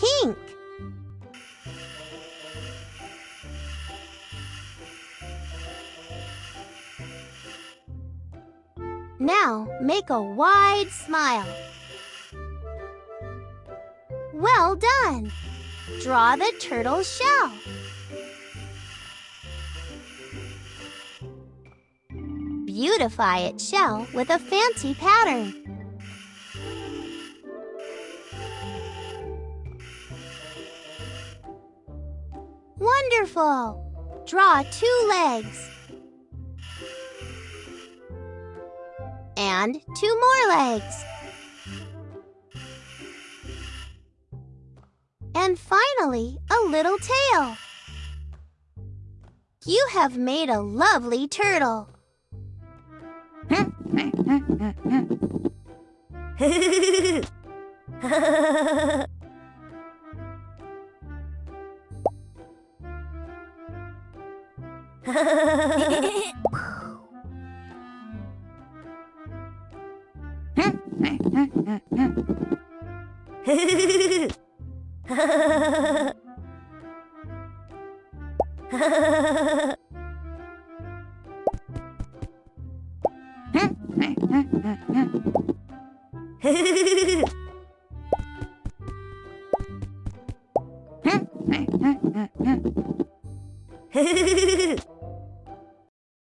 pink. Now make a wide smile. Well done! Draw the turtle's shell. Beautify its shell with a fancy pattern. Wonderful! Draw two legs. And two more legs. And finally, a little tail. You have made a lovely turtle. Huh? ふふふふふ。